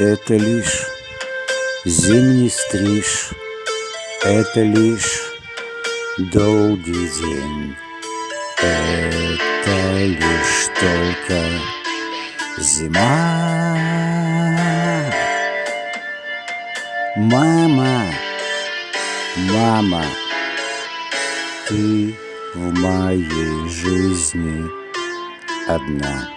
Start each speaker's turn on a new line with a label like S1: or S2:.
S1: Это лишь зимний стриж, Это лишь долгий день, Это лишь только зима. Мама, мама, ты в моей жизни одна.